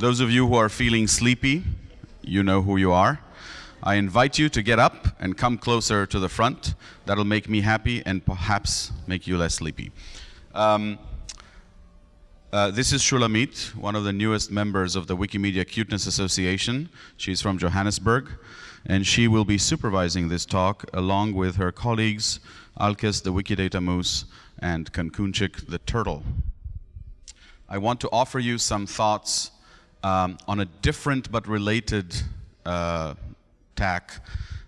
Those of you who are feeling sleepy, you know who you are. I invite you to get up and come closer to the front. That'll make me happy and perhaps make you less sleepy. Um, uh, this is Shulamit, one of the newest members of the Wikimedia Cuteness Association. She's from Johannesburg, and she will be supervising this talk along with her colleagues, Alkes the Wikidata Moose and Kankunchik the Turtle. I want to offer you some thoughts um, on a different but related uh, tack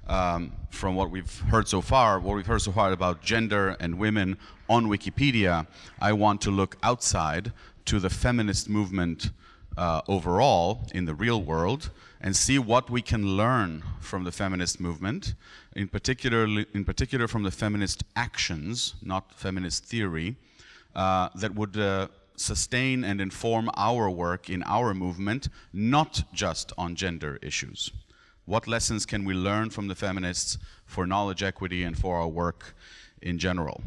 um, from what we've heard so far, what we've heard so far about gender and women on Wikipedia, I want to look outside to the feminist movement uh, overall in the real world and see what we can learn from the feminist movement, in particular, in particular from the feminist actions, not feminist theory, uh, that would uh, sustain and inform our work in our movement, not just on gender issues. What lessons can we learn from the feminists for knowledge equity and for our work in general?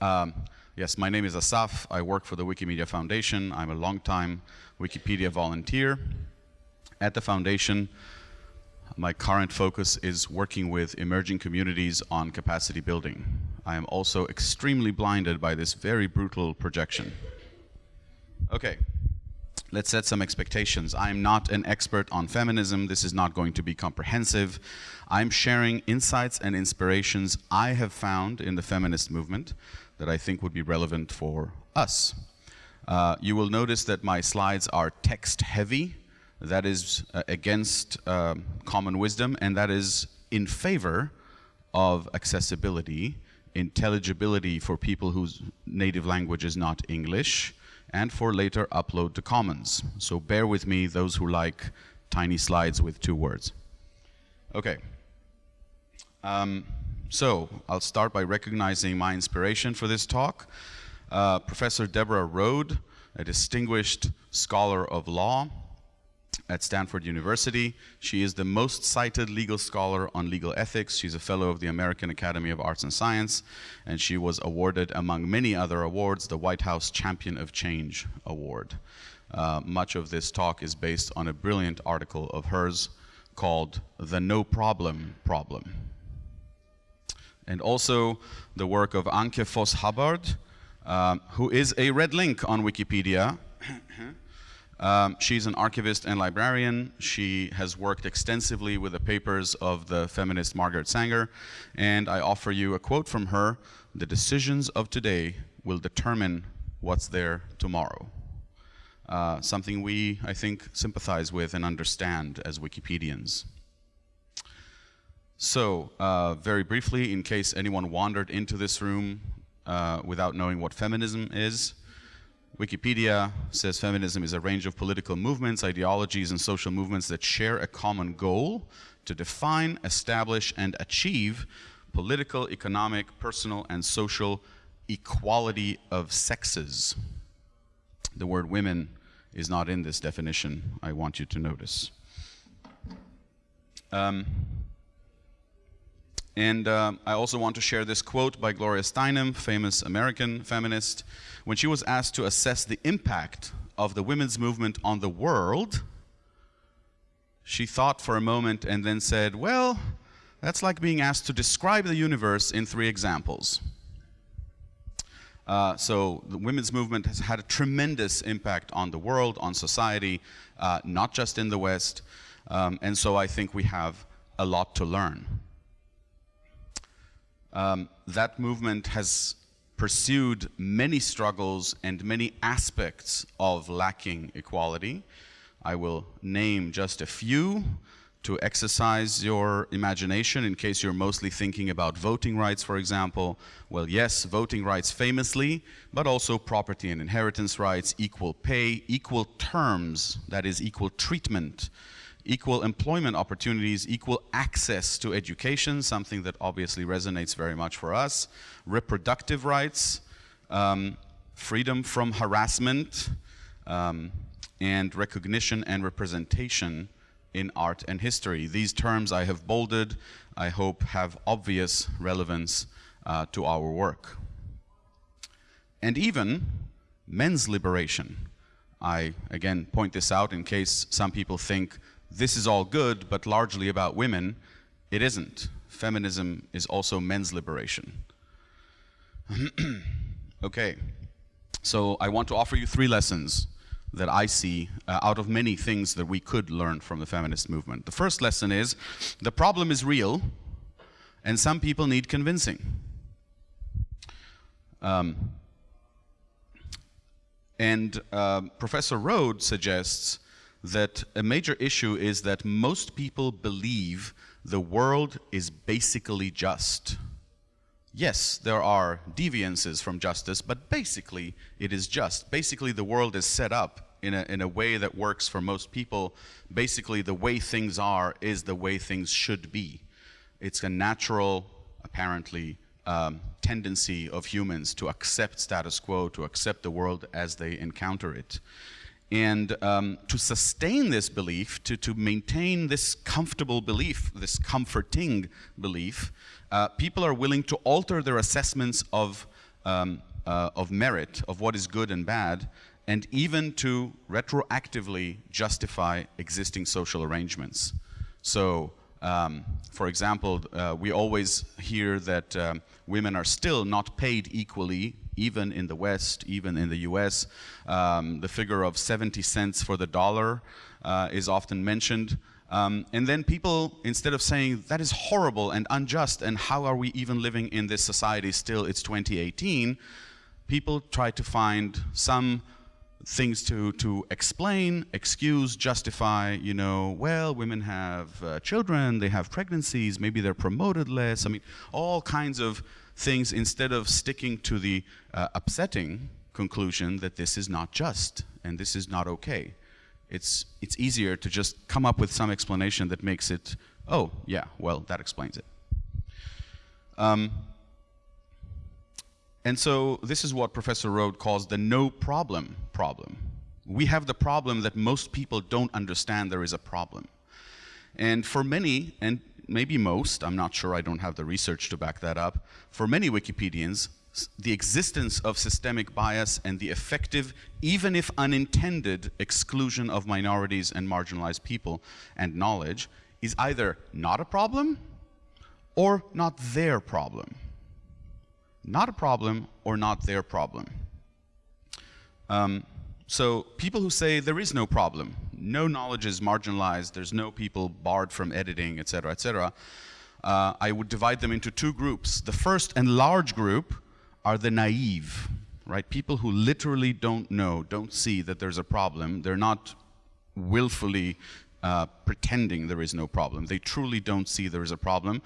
Um, Yes, my name is Asaf. I work for the Wikimedia Foundation. I'm a long-time Wikipedia volunteer. At the foundation, my current focus is working with emerging communities on capacity building. I am also extremely blinded by this very brutal projection. Okay, let's set some expectations. I'm not an expert on feminism. This is not going to be comprehensive. I'm sharing insights and inspirations I have found in the feminist movement that I think would be relevant for us. Uh, you will notice that my slides are text heavy. That is uh, against uh, common wisdom and that is in favor of accessibility, intelligibility for people whose native language is not English, and for later upload to Commons. So bear with me, those who like tiny slides with two words. Okay. Um, so I'll start by recognizing my inspiration for this talk. Uh, Professor Deborah Rhode, a distinguished scholar of law at Stanford University. She is the most cited legal scholar on legal ethics. She's a fellow of the American Academy of Arts and Science, and she was awarded, among many other awards, the White House Champion of Change Award. Uh, much of this talk is based on a brilliant article of hers called The No Problem Problem and also the work of Anke Voss-Hubbard, um, who is a red link on Wikipedia. um, she's an archivist and librarian. She has worked extensively with the papers of the feminist Margaret Sanger, and I offer you a quote from her, the decisions of today will determine what's there tomorrow. Uh, something we, I think, sympathize with and understand as Wikipedians. So, uh, very briefly, in case anyone wandered into this room uh, without knowing what feminism is, Wikipedia says feminism is a range of political movements, ideologies, and social movements that share a common goal to define, establish, and achieve political, economic, personal, and social equality of sexes. The word women is not in this definition, I want you to notice. Um, and uh, I also want to share this quote by Gloria Steinem, famous American feminist. When she was asked to assess the impact of the women's movement on the world, she thought for a moment and then said, well, that's like being asked to describe the universe in three examples. Uh, so the women's movement has had a tremendous impact on the world, on society, uh, not just in the West. Um, and so I think we have a lot to learn um, that movement has pursued many struggles and many aspects of lacking equality. I will name just a few to exercise your imagination in case you're mostly thinking about voting rights, for example. Well, yes, voting rights famously, but also property and inheritance rights, equal pay, equal terms, that is equal treatment, equal employment opportunities, equal access to education, something that obviously resonates very much for us, reproductive rights, um, freedom from harassment, um, and recognition and representation in art and history. These terms I have bolded, I hope have obvious relevance uh, to our work. And even men's liberation. I, again, point this out in case some people think this is all good, but largely about women. It isn't. Feminism is also men's liberation. okay, so I want to offer you three lessons that I see uh, out of many things that we could learn from the feminist movement. The first lesson is the problem is real and some people need convincing. Um, and uh, Professor Rhode suggests that a major issue is that most people believe the world is basically just. Yes, there are deviances from justice, but basically it is just. Basically the world is set up in a, in a way that works for most people. Basically the way things are is the way things should be. It's a natural, apparently, um, tendency of humans to accept status quo, to accept the world as they encounter it. And um, to sustain this belief, to, to maintain this comfortable belief, this comforting belief, uh, people are willing to alter their assessments of, um, uh, of merit, of what is good and bad, and even to retroactively justify existing social arrangements. So, um, for example, uh, we always hear that um, women are still not paid equally, even in the West, even in the US. Um, the figure of 70 cents for the dollar uh, is often mentioned. Um, and then people, instead of saying that is horrible and unjust and how are we even living in this society still, it's 2018, people try to find some things to, to explain, excuse, justify, you know, well, women have uh, children, they have pregnancies, maybe they're promoted less. I mean, all kinds of things instead of sticking to the uh, upsetting conclusion that this is not just and this is not okay. It's, it's easier to just come up with some explanation that makes it, oh, yeah, well, that explains it. Um, and so this is what Professor Rhode calls the no problem problem. We have the problem that most people don't understand there is a problem. And for many, and maybe most, I'm not sure, I don't have the research to back that up, for many Wikipedians, the existence of systemic bias and the effective, even if unintended, exclusion of minorities and marginalized people and knowledge is either not a problem or not their problem not a problem or not their problem. Um, so people who say there is no problem, no knowledge is marginalized, there's no people barred from editing, et etc., etc., uh, I would divide them into two groups. The first and large group are the naive, right? People who literally don't know, don't see that there's a problem. They're not willfully uh, pretending there is no problem. They truly don't see there is a problem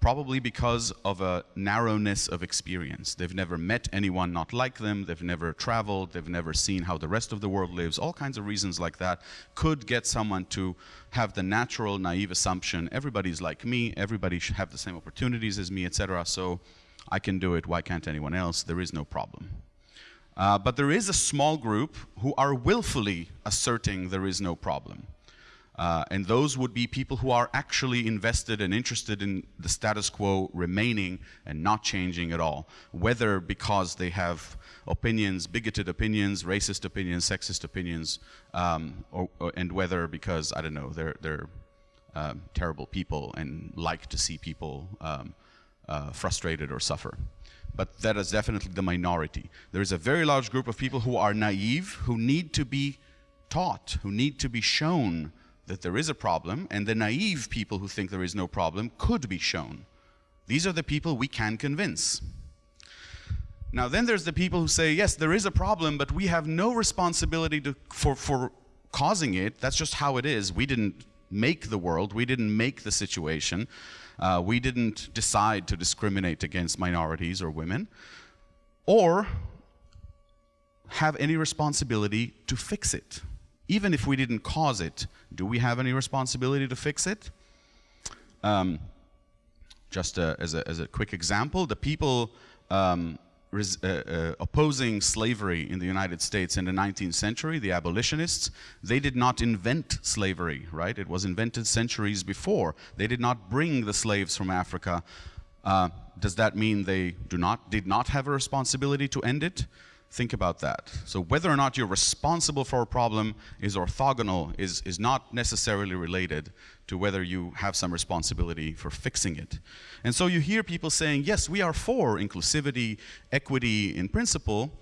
probably because of a narrowness of experience. They've never met anyone not like them, they've never traveled, they've never seen how the rest of the world lives, all kinds of reasons like that could get someone to have the natural naive assumption, everybody's like me, everybody should have the same opportunities as me, etc. So I can do it, why can't anyone else? There is no problem. Uh, but there is a small group who are willfully asserting there is no problem. Uh, and those would be people who are actually invested and interested in the status quo remaining and not changing at all, whether because they have opinions, bigoted opinions, racist opinions, sexist opinions, um, or, or, and whether because, I don't know, they're, they're uh, terrible people and like to see people um, uh, frustrated or suffer. But that is definitely the minority. There is a very large group of people who are naive, who need to be taught, who need to be shown that there is a problem, and the naive people who think there is no problem could be shown. These are the people we can convince. Now then there's the people who say, yes, there is a problem, but we have no responsibility to, for, for causing it. That's just how it is. We didn't make the world. We didn't make the situation. Uh, we didn't decide to discriminate against minorities or women. Or have any responsibility to fix it even if we didn't cause it, do we have any responsibility to fix it? Um, just uh, as, a, as, a, quick example, the people um, uh, uh, opposing slavery in the United States in the 19th century, the abolitionists, they did not invent slavery, right? It was invented centuries before. They did not bring the slaves from Africa. Uh, does that mean they do not, did not have a responsibility to end it? Think about that. So whether or not you're responsible for a problem is orthogonal, is, is not necessarily related to whether you have some responsibility for fixing it. And so you hear people saying, yes, we are for inclusivity, equity in principle,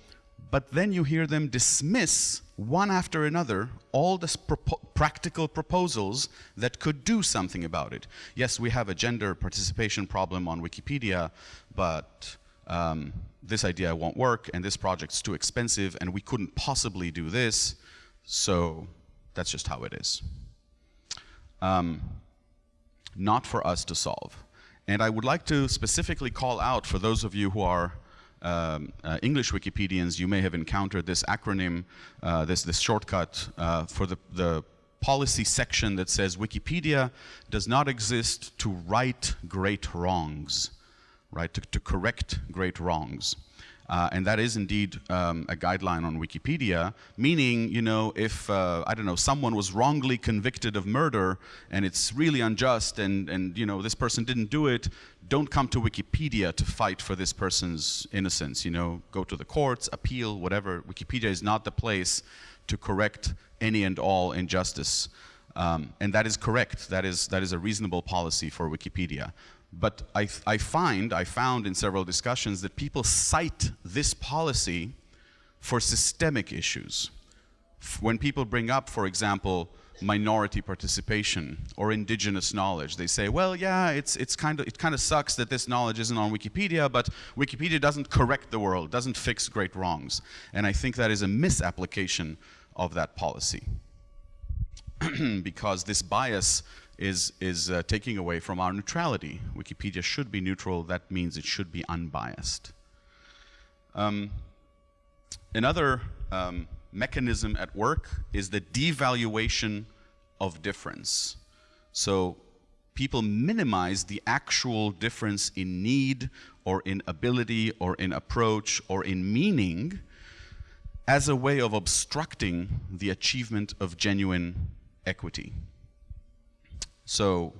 but then you hear them dismiss one after another all the propo practical proposals that could do something about it. Yes, we have a gender participation problem on Wikipedia, but um, this idea won't work, and this project's too expensive, and we couldn't possibly do this, so that's just how it is. Um, not for us to solve. And I would like to specifically call out for those of you who are um, uh, English Wikipedians, you may have encountered this acronym, uh, this, this shortcut uh, for the, the policy section that says Wikipedia does not exist to right great wrongs right, to, to correct great wrongs. Uh, and that is indeed um, a guideline on Wikipedia, meaning, you know, if, uh, I don't know, someone was wrongly convicted of murder and it's really unjust and, and, you know, this person didn't do it, don't come to Wikipedia to fight for this person's innocence, you know, go to the courts, appeal, whatever. Wikipedia is not the place to correct any and all injustice. Um, and that is correct. That is, that is a reasonable policy for Wikipedia. But I, I find, I found in several discussions that people cite this policy for systemic issues. When people bring up, for example, minority participation or indigenous knowledge. They say, well, yeah, it's, it's kind of, it kind of sucks that this knowledge isn't on Wikipedia, but Wikipedia doesn't correct the world, doesn't fix great wrongs. And I think that is a misapplication of that policy. because this bias is, is uh, taking away from our neutrality. Wikipedia should be neutral, that means it should be unbiased. Um, another um, mechanism at work is the devaluation of difference. So people minimize the actual difference in need or in ability or in approach or in meaning as a way of obstructing the achievement of genuine equity. So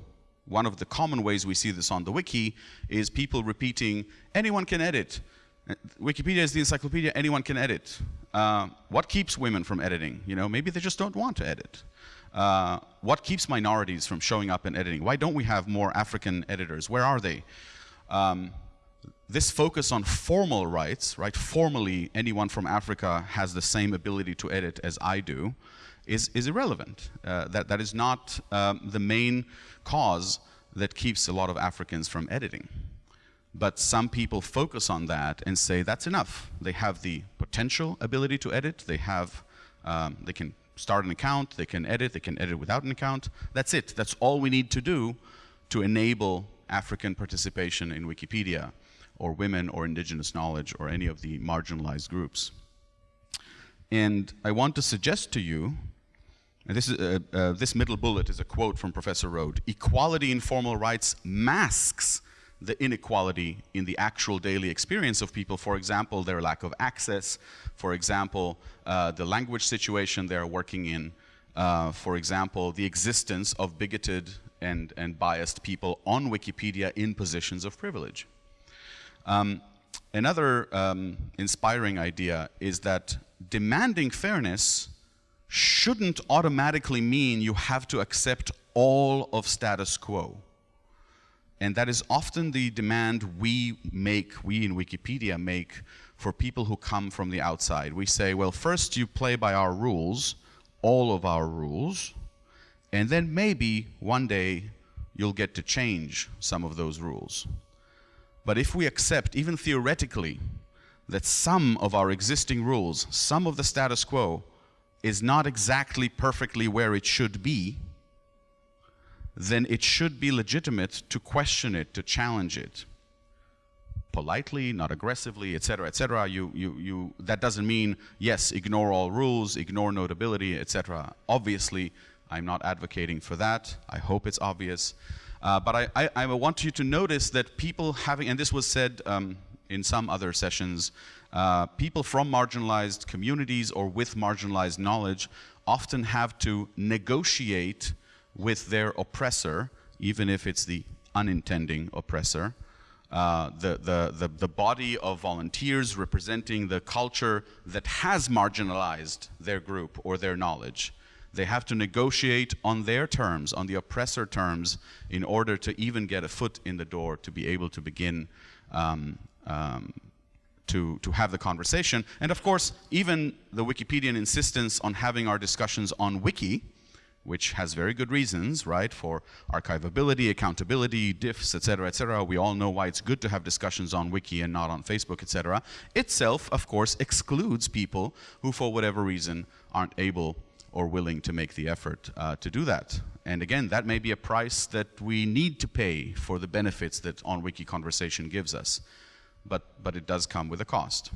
one of the common ways we see this on the wiki is people repeating, anyone can edit. Wikipedia is the encyclopedia, anyone can edit. Uh, what keeps women from editing? You know, maybe they just don't want to edit. Uh, what keeps minorities from showing up and editing? Why don't we have more African editors? Where are they? Um, this focus on formal rights, right? Formally, anyone from Africa has the same ability to edit as I do is, is irrelevant. Uh, that, that is not um, the main cause that keeps a lot of Africans from editing. But some people focus on that and say that's enough. They have the potential ability to edit. They have, um, they can start an account, they can edit, they can edit without an account. That's it. That's all we need to do to enable African participation in Wikipedia or women or indigenous knowledge or any of the marginalized groups. And I want to suggest to you this, is, uh, uh, this middle bullet is a quote from Professor Rhode. Equality in formal rights masks the inequality in the actual daily experience of people. For example, their lack of access. For example, uh, the language situation they're working in. Uh, for example, the existence of bigoted and, and biased people on Wikipedia in positions of privilege. Um, another um, inspiring idea is that demanding fairness shouldn't automatically mean you have to accept all of status quo. And that is often the demand we make, we in Wikipedia make, for people who come from the outside. We say, well, first you play by our rules, all of our rules, and then maybe one day you'll get to change some of those rules. But if we accept, even theoretically, that some of our existing rules, some of the status quo, is not exactly perfectly where it should be, then it should be legitimate to question it, to challenge it. Politely, not aggressively, etc., etc. You, you, you, that doesn't mean, yes, ignore all rules, ignore notability, etc. Obviously, I'm not advocating for that. I hope it's obvious. Uh, but I, I, I, want you to notice that people having, and this was said um, in some other sessions, uh, people from marginalized communities or with marginalized knowledge often have to negotiate with their oppressor, even if it's the unintending oppressor, uh, the, the, the, the body of volunteers representing the culture that has marginalized their group or their knowledge. They have to negotiate on their terms, on the oppressor terms, in order to even get a foot in the door to be able to begin um, um, to, to have the conversation. And of course, even the Wikipedian insistence on having our discussions on Wiki, which has very good reasons, right, for archivability, accountability, diffs, etc., etc. We all know why it's good to have discussions on Wiki and not on Facebook, etc. Itself, of course, excludes people who, for whatever reason, aren't able or willing to make the effort uh, to do that. And again, that may be a price that we need to pay for the benefits that On Wiki Conversation gives us. But, but it does come with a cost.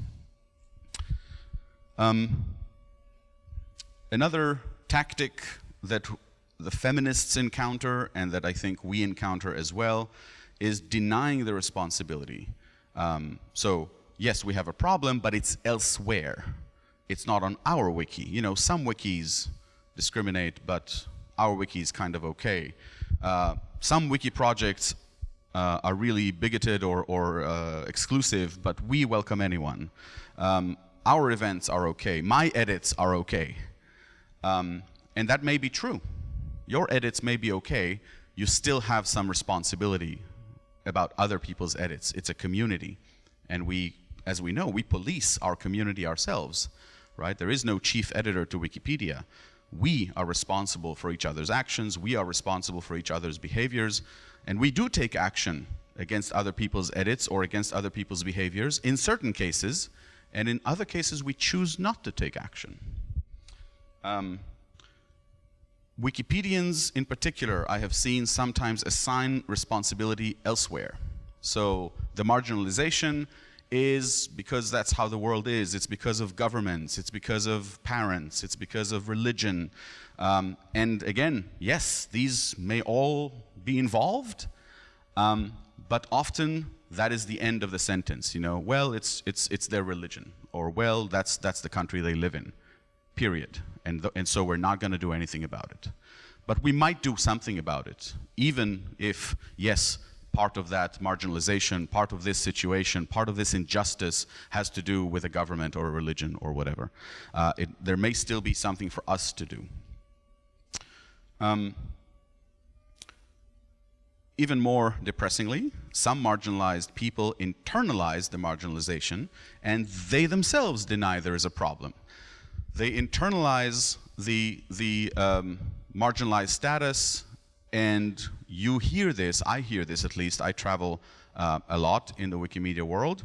Um, another tactic that the feminists encounter and that I think we encounter as well is denying the responsibility. Um, so yes, we have a problem, but it's elsewhere. It's not on our wiki. You know, some wikis discriminate, but our wiki is kind of okay. Uh, some wiki projects uh, are really bigoted or, or uh, exclusive, but we welcome anyone. Um, our events are okay. My edits are okay. Um, and that may be true. Your edits may be okay. You still have some responsibility about other people's edits. It's a community. And we, as we know, we police our community ourselves, right? There is no chief editor to Wikipedia. We are responsible for each other's actions. We are responsible for each other's behaviors. And we do take action against other people's edits or against other people's behaviors in certain cases. And in other cases, we choose not to take action. Um, Wikipedians in particular, I have seen sometimes assign responsibility elsewhere. So the marginalization is because that's how the world is. It's because of governments, it's because of parents, it's because of religion. Um, and again, yes, these may all be involved, um, but often that is the end of the sentence. You know, well, it's, it's, it's their religion, or well, that's, that's the country they live in period. And, and so we're not going to do anything about it. But we might do something about it, even if, yes, part of that marginalization, part of this situation, part of this injustice has to do with a government or a religion or whatever. Uh, it, there may still be something for us to do. Um, even more depressingly, some marginalized people internalize the marginalization and they themselves deny there is a problem they internalize the, the um, marginalized status and you hear this, I hear this at least, I travel uh, a lot in the Wikimedia world.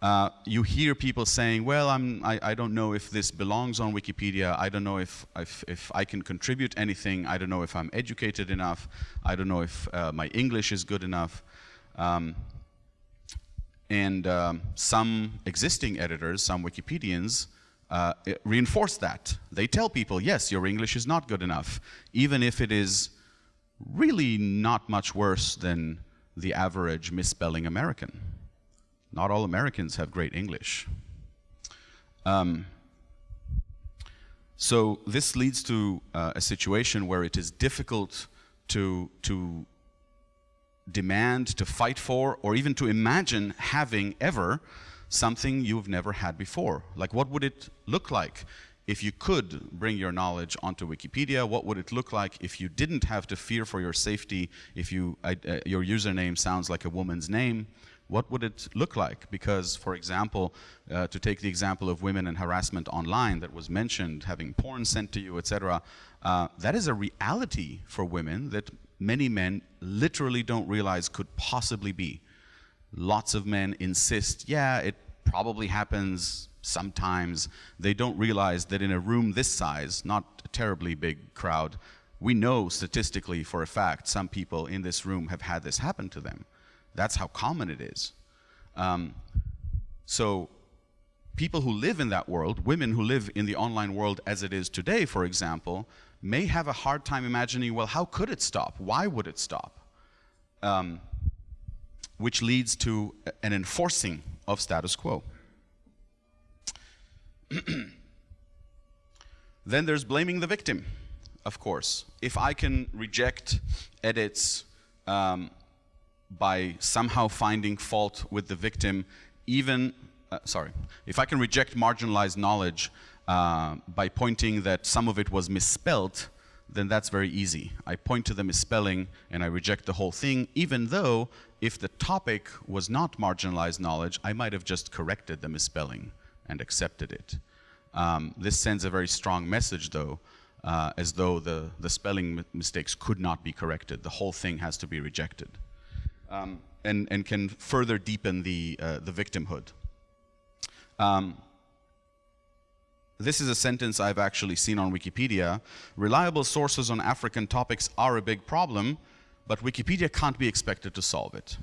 Uh, you hear people saying, well, I'm, I, I, don't know if this belongs on Wikipedia, I don't know if, if, if, I can contribute anything, I don't know if I'm educated enough, I don't know if uh, my English is good enough. Um, and um, some existing editors, some Wikipedians, uh, reinforce that. They tell people, yes, your English is not good enough, even if it is really not much worse than the average misspelling American. Not all Americans have great English. Um, so this leads to uh, a situation where it is difficult to, to demand, to fight for, or even to imagine having ever something you've never had before. Like what would it look like if you could bring your knowledge onto Wikipedia? What would it look like if you didn't have to fear for your safety if you, uh, your username sounds like a woman's name? What would it look like? Because, for example, uh, to take the example of women and harassment online that was mentioned, having porn sent to you, etc., uh, that is a reality for women that many men literally don't realize could possibly be lots of men insist, yeah, it probably happens sometimes. They don't realize that in a room this size, not a terribly big crowd, we know statistically for a fact some people in this room have had this happen to them. That's how common it is. Um, so people who live in that world, women who live in the online world as it is today, for example, may have a hard time imagining, well, how could it stop? Why would it stop? Um, which leads to an enforcing of status quo. then there's blaming the victim, of course. If I can reject edits um, by somehow finding fault with the victim, even, uh, sorry, if I can reject marginalized knowledge uh, by pointing that some of it was misspelt, then that's very easy. I point to the misspelling and I reject the whole thing, even though if the topic was not marginalized knowledge, I might have just corrected the misspelling and accepted it. Um, this sends a very strong message, though, uh, as though the, the spelling mistakes could not be corrected. The whole thing has to be rejected. Um, and, and can further deepen the, uh, the victimhood. Um, this is a sentence I've actually seen on Wikipedia. Reliable sources on African topics are a big problem, but Wikipedia can't be expected to solve it.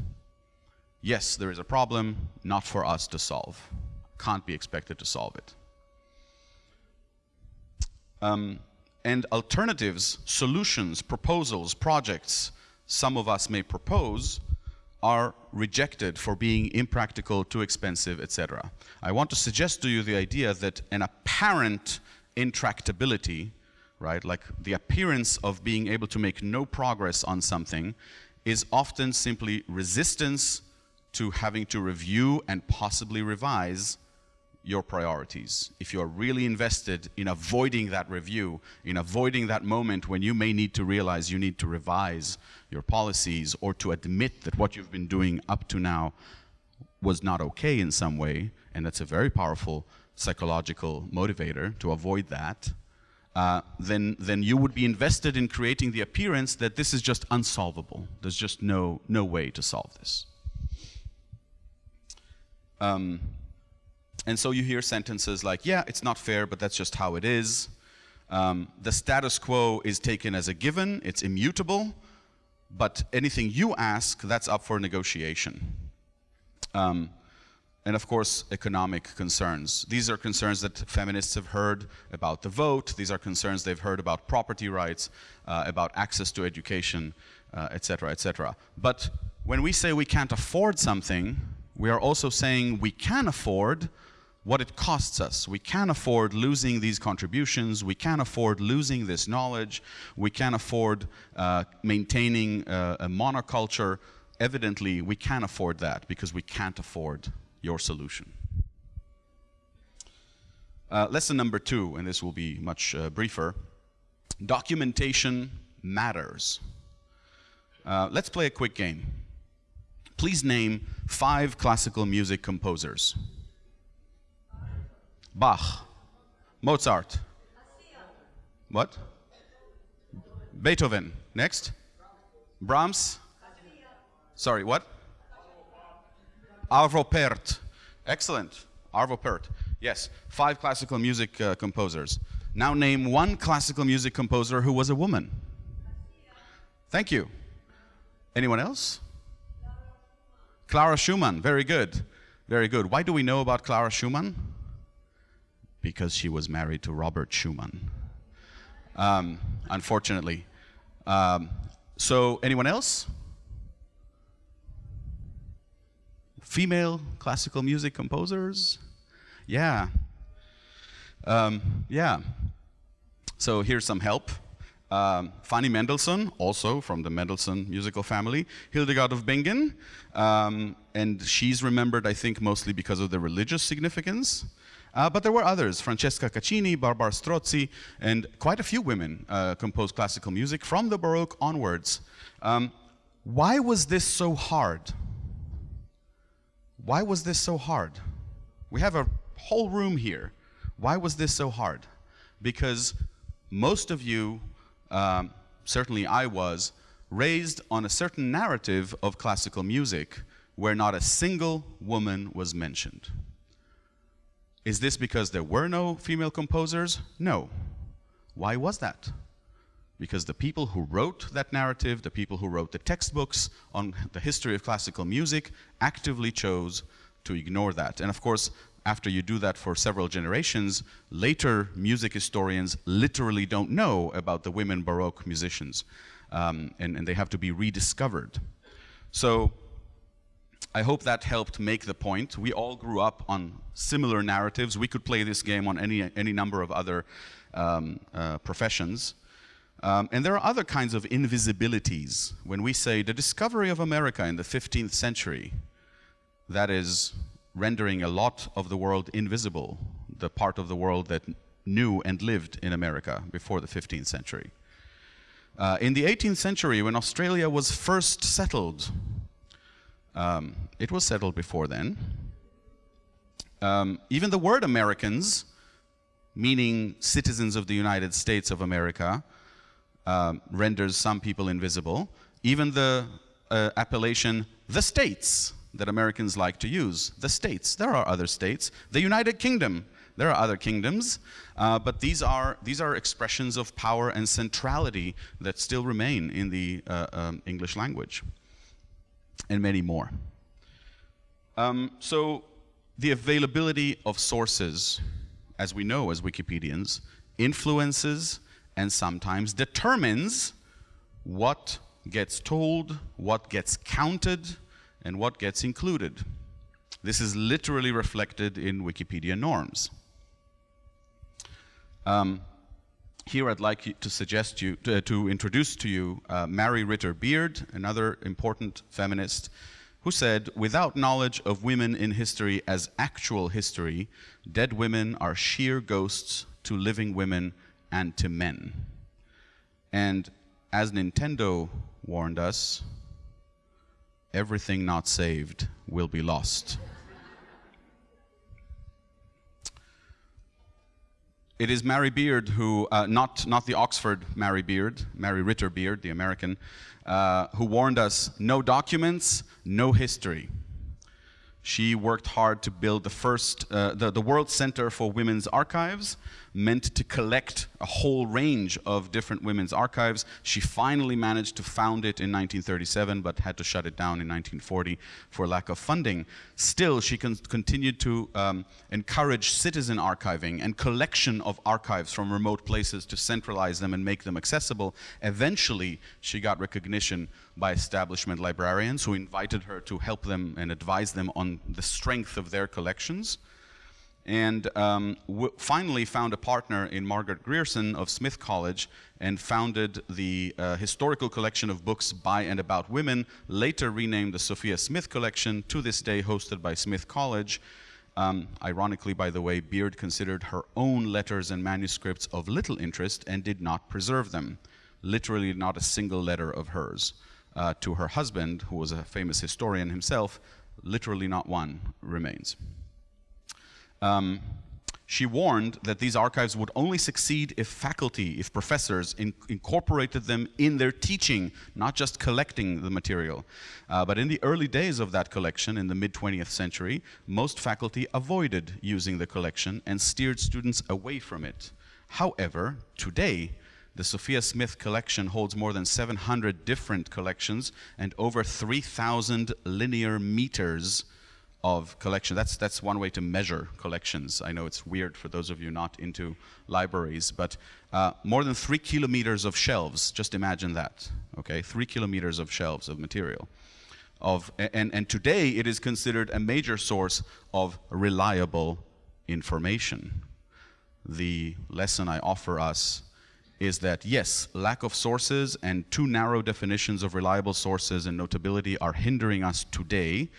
Yes, there is a problem, not for us to solve. Can't be expected to solve it. Um, and alternatives, solutions, proposals, projects some of us may propose are rejected for being impractical, too expensive, etc. I want to suggest to you the idea that an apparent intractability, right, like the appearance of being able to make no progress on something, is often simply resistance to having to review and possibly revise your priorities. If you're really invested in avoiding that review, in avoiding that moment when you may need to realize you need to revise your policies or to admit that what you've been doing up to now was not okay in some way, and that's a very powerful psychological motivator to avoid that, uh, then, then you would be invested in creating the appearance that this is just unsolvable. There's just no, no way to solve this. Um, and so you hear sentences like, yeah, it's not fair, but that's just how it is. Um, the status quo is taken as a given, it's immutable, but anything you ask, that's up for negotiation. Um, and of course, economic concerns. These are concerns that feminists have heard about the vote. These are concerns they've heard about property rights, uh, about access to education, etc., uh, etc. Et but when we say we can't afford something, we are also saying we can afford what it costs us. We can't afford losing these contributions. We can't afford losing this knowledge. We can't afford uh, maintaining uh, a monoculture. Evidently, we can't afford that because we can't afford your solution. Uh, lesson number two, and this will be much uh, briefer. Documentation matters. Uh, let's play a quick game. Please name five classical music composers. Bach, Mozart. What? Beethoven. Next. Brahms. Sorry, what? Arvo Pärt. Excellent. Arvo Pärt. Yes, five classical music uh, composers. Now name one classical music composer who was a woman. Thank you. Anyone else? Clara Schumann. Very good. Very good. Why do we know about Clara Schumann? Because she was married to Robert Schumann, um, unfortunately. Um, so, anyone else? Female classical music composers? Yeah. Um, yeah. So, here's some help. Um, Fanny Mendelssohn, also from the Mendelssohn musical family, Hildegard of Bingen, um, and she's remembered, I think, mostly because of the religious significance. Uh, but there were others, Francesca Caccini, Barbara Strozzi, and quite a few women uh, composed classical music from the Baroque onwards. Um, why was this so hard? Why was this so hard? We have a whole room here. Why was this so hard? Because most of you, um, certainly I was, raised on a certain narrative of classical music where not a single woman was mentioned. Is this because there were no female composers? No. Why was that? Because the people who wrote that narrative, the people who wrote the textbooks on the history of classical music, actively chose to ignore that. And of course, after you do that for several generations, later music historians literally don't know about the women Baroque musicians, um, and, and they have to be rediscovered. So I hope that helped make the point. We all grew up on similar narratives. We could play this game on any, any number of other um, uh, professions. Um, and there are other kinds of invisibilities. When we say the discovery of America in the 15th century, that is rendering a lot of the world invisible, the part of the world that knew and lived in America before the 15th century. Uh, in the 18th century, when Australia was first settled, um, it was settled before then. Um, even the word Americans, meaning citizens of the United States of America, uh, renders some people invisible. Even the uh, appellation the States that Americans like to use, the States, there are other states. The United Kingdom, there are other kingdoms, uh, but these are, these are expressions of power and centrality that still remain in the uh, um, English language, and many more. Um, so the availability of sources, as we know as Wikipedians, influences and sometimes determines what gets told, what gets counted, and what gets included. This is literally reflected in Wikipedia norms. Um, here I'd like to suggest you, to, to introduce to you uh, Mary Ritter Beard, another important feminist, who said, without knowledge of women in history as actual history, dead women are sheer ghosts to living women and to men. And as Nintendo warned us, everything not saved will be lost. It is Mary Beard who, uh, not, not the Oxford Mary Beard, Mary Ritter Beard, the American, uh, who warned us, no documents, no history. She worked hard to build the first, uh, the, the World Center for Women's Archives, meant to collect a whole range of different women's archives. She finally managed to found it in 1937, but had to shut it down in 1940 for lack of funding. Still, she con continued to um, encourage citizen archiving and collection of archives from remote places to centralize them and make them accessible. Eventually, she got recognition by establishment librarians who invited her to help them and advise them on the strength of their collections and um, finally found a partner in Margaret Grierson of Smith College and founded the uh, historical collection of books by and about women, later renamed the Sophia Smith Collection, to this day hosted by Smith College. Um, ironically, by the way, Beard considered her own letters and manuscripts of little interest and did not preserve them. Literally not a single letter of hers. Uh, to her husband, who was a famous historian himself, literally not one remains. Um, she warned that these archives would only succeed if faculty, if professors in incorporated them in their teaching, not just collecting the material. Uh, but in the early days of that collection, in the mid-20th century, most faculty avoided using the collection and steered students away from it. However, today, the Sophia Smith collection holds more than 700 different collections and over 3,000 linear meters of collection. That's, that's one way to measure collections. I know it's weird for those of you not into libraries, but uh, more than three kilometers of shelves, just imagine that, okay? Three kilometers of shelves of material. Of, and, and today it is considered a major source of reliable information. The lesson I offer us is that yes, lack of sources and too narrow definitions of reliable sources and notability are hindering us today,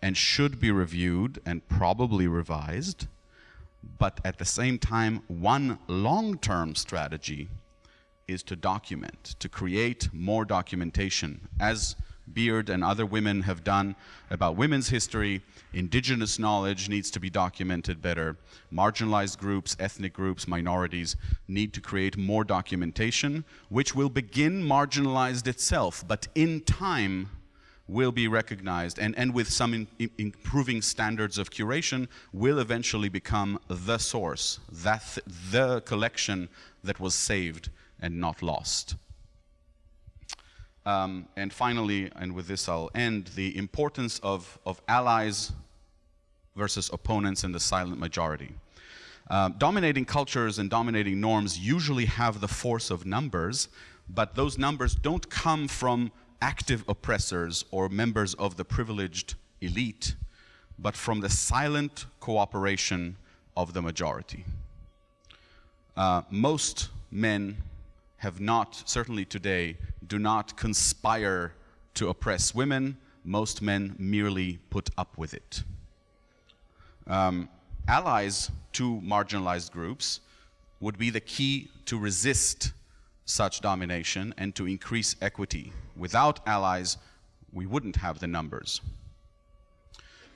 and should be reviewed and probably revised. But at the same time, one long-term strategy is to document, to create more documentation, as Beard and other women have done about women's history. Indigenous knowledge needs to be documented better. Marginalized groups, ethnic groups, minorities need to create more documentation, which will begin marginalized itself, but in time will be recognized and, and with some in, in improving standards of curation will eventually become the source, that th the collection that was saved and not lost. Um, and finally, and with this I'll end, the importance of, of allies versus opponents in the silent majority. Uh, dominating cultures and dominating norms usually have the force of numbers, but those numbers don't come from active oppressors or members of the privileged elite, but from the silent cooperation of the majority. Uh, most men have not, certainly today, do not conspire to oppress women. Most men merely put up with it. Um, allies to marginalized groups would be the key to resist such domination and to increase equity. Without allies, we wouldn't have the numbers.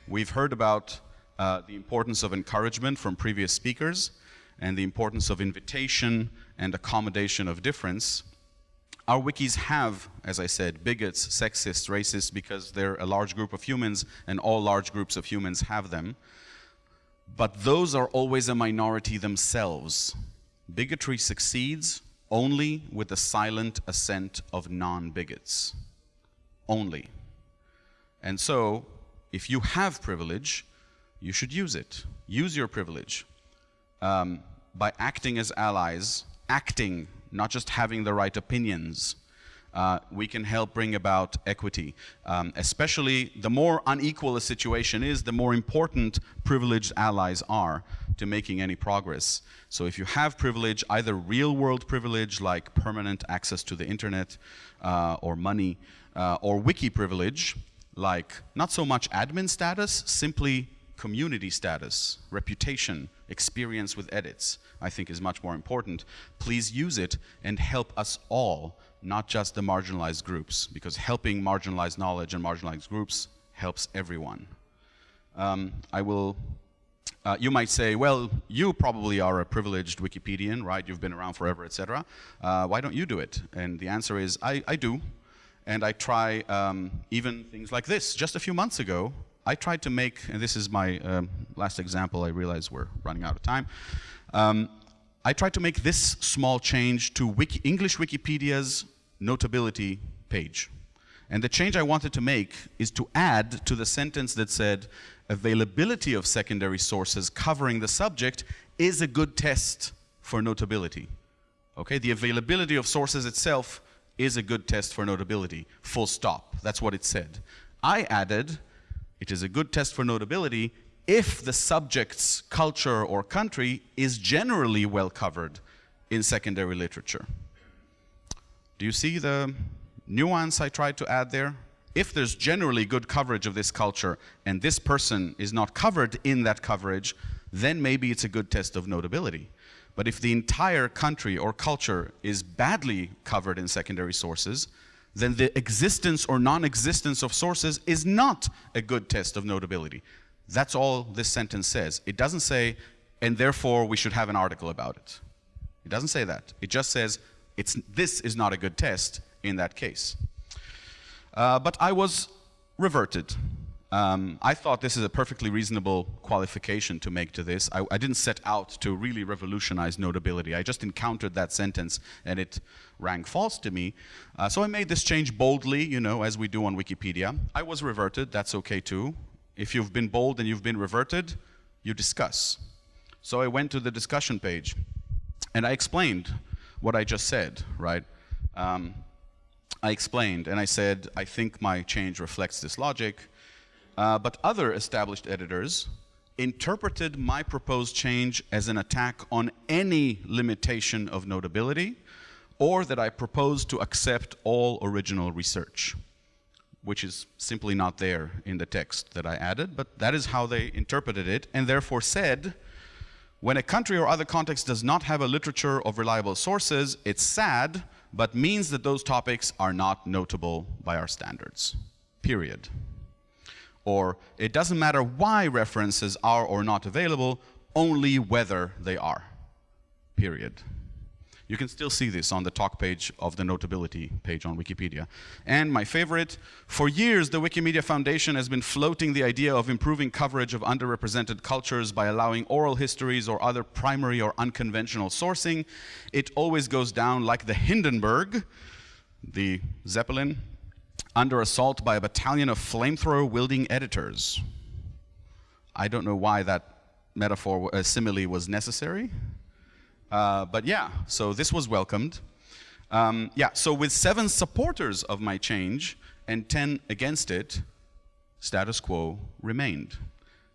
We've heard about uh, the importance of encouragement from previous speakers and the importance of invitation and accommodation of difference. Our wikis have, as I said, bigots, sexists, racists, because they're a large group of humans and all large groups of humans have them. But those are always a minority themselves. Bigotry succeeds only with the silent assent of non-bigots. Only. And so, if you have privilege, you should use it. Use your privilege um, by acting as allies, acting, not just having the right opinions. Uh, we can help bring about equity. Um, especially the more unequal a situation is, the more important privileged allies are to making any progress. So if you have privilege, either real world privilege like permanent access to the internet uh, or money, uh, or wiki privilege like not so much admin status, simply community status, reputation, experience with edits, I think is much more important. Please use it and help us all, not just the marginalized groups, because helping marginalized knowledge and marginalized groups helps everyone. Um, I will uh, you might say, well, you probably are a privileged Wikipedian, right? You've been around forever, etc. Uh, why don't you do it? And the answer is, I, I do. And I try um, even things like this. Just a few months ago, I tried to make, and this is my um, last example, I realize we're running out of time. Um, I tried to make this small change to Wiki English Wikipedia's notability page. And the change I wanted to make is to add to the sentence that said, availability of secondary sources covering the subject is a good test for notability. Okay, the availability of sources itself is a good test for notability, full stop. That's what it said. I added, it is a good test for notability if the subject's culture or country is generally well covered in secondary literature. Do you see the nuance I tried to add there? If there's generally good coverage of this culture and this person is not covered in that coverage, then maybe it's a good test of notability. But if the entire country or culture is badly covered in secondary sources, then the existence or non-existence of sources is not a good test of notability. That's all this sentence says. It doesn't say, and therefore we should have an article about it. It doesn't say that. It just says, it's, this is not a good test in that case. Uh, but I was reverted. Um, I thought this is a perfectly reasonable qualification to make to this. I, I, didn't set out to really revolutionize notability. I just encountered that sentence and it rang false to me. Uh, so I made this change boldly, you know, as we do on Wikipedia. I was reverted, that's okay too. If you've been bold and you've been reverted, you discuss. So I went to the discussion page and I explained what I just said, right? Um, I explained and I said, I think my change reflects this logic. Uh, but other established editors interpreted my proposed change as an attack on any limitation of notability or that I proposed to accept all original research, which is simply not there in the text that I added, but that is how they interpreted it and therefore said, when a country or other context does not have a literature of reliable sources, it's sad, but means that those topics are not notable by our standards, period. Or it doesn't matter why references are or not available, only whether they are, period. You can still see this on the talk page of the notability page on Wikipedia. And my favorite, for years the Wikimedia Foundation has been floating the idea of improving coverage of underrepresented cultures by allowing oral histories or other primary or unconventional sourcing. It always goes down like the Hindenburg, the Zeppelin, under assault by a battalion of flamethrower wielding editors. I don't know why that metaphor, uh, simile was necessary. Uh, but yeah, so this was welcomed. Um, yeah, so with seven supporters of my change and 10 against it, status quo remained.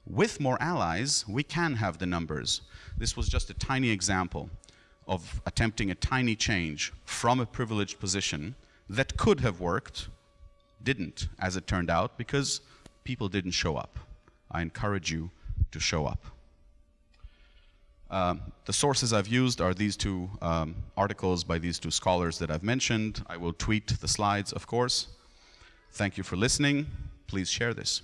With more allies, we can have the numbers. This was just a tiny example of attempting a tiny change from a privileged position that could have worked, didn't, as it turned out, because people didn't show up. I encourage you to show up. Um, the sources I've used are these two um, articles by these two scholars that I've mentioned. I will tweet the slides, of course. Thank you for listening. Please share this.